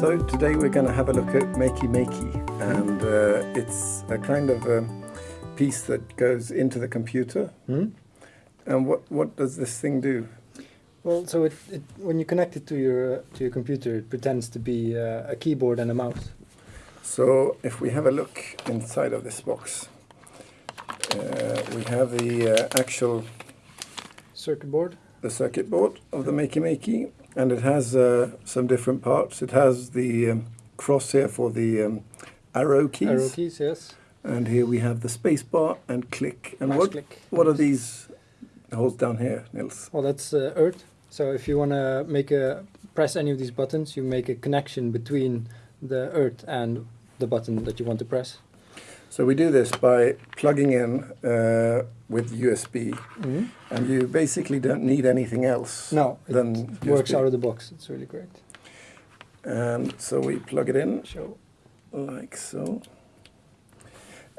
So today we're going to have a look at Makey Makey and uh, it's a kind of a piece that goes into the computer. Hmm? And what, what does this thing do? Well, so it, it, when you connect it to your uh, to your computer, it pretends to be uh, a keyboard and a mouse. So if we have a look inside of this box, uh, we have the uh, actual Circuit board. the circuit board of the Makey Makey and it has uh, some different parts. It has the um, cross here for the um, arrow keys. Arrow keys, yes. And here we have the space bar and click. And what, click. what are these holes down here, Nils? Well, that's uh, Earth. So if you want to make a press any of these buttons, you make a connection between the Earth and the button that you want to press. So we do this by plugging in uh, with USB, Mm-hmm. and you basically don't need anything else. No, it Then works out of the box. It's really great. And so we plug it in Show. like so.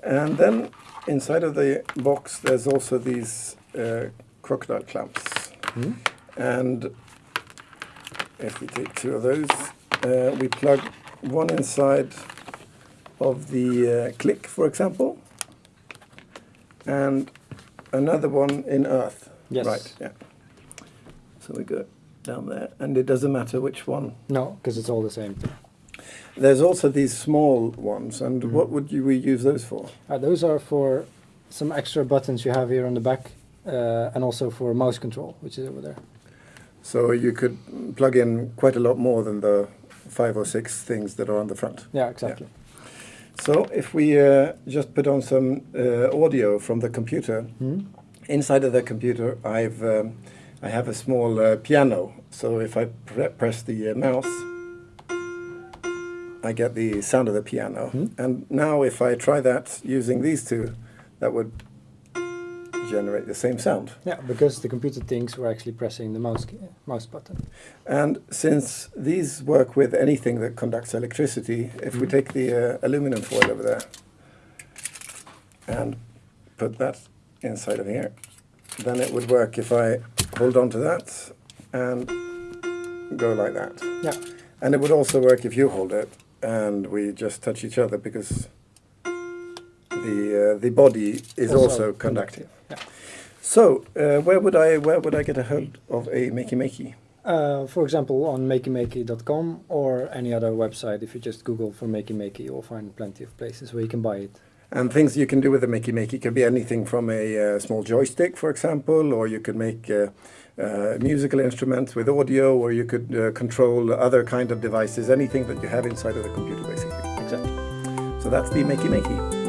And then inside of the box, there's also these uh, crocodile clamps. Hmm? And if we take two of those, uh, we plug one inside of the uh, click, for example, and another one in earth. Yes. Right, yeah. So we go down there, and it doesn't matter which one. No, because it's all the same thing. There's also these small ones, and Mhm. what would you we use those for? Uh, those are for some extra buttons you have here on the back, uh, and also for mouse control, which is over there. So you could plug in quite a lot more than the five or six things that are on the front. Yeah, exactly. So if we uh, just put on some uh, audio from the computer, Hmm? inside of the computer I've um, I have a small uh, piano. So if I pre press the uh, mouse, I get the sound of the piano. Hmm. And now if I try that using these two, that would generate the same sound. Yeah, because the computer thinks we're actually pressing the mouse key, mouse button. And since these work with anything that conducts electricity, if we Mhm. take the uh, aluminum foil over there and put that inside of here, then it would work if I hold on to that and go like that. Yeah. And it would also work if you hold it and we just touch each other because the uh, the body is also, Also conductive. Yeah. So uh, where would I where would I get a hold of a Makey Makey? Uh, for example, on makeymakey.com or any other website, if you just Google for Makey Makey, you'll find plenty of places where you can buy it. And things you can do with a Makey Makey could be anything from a uh, small joystick, for example, or you could make uh, uh, musical instruments with audio, or you could uh, control other kind of devices, anything that you have inside of the computer, basically. Exactly. So that's the Makey Makey.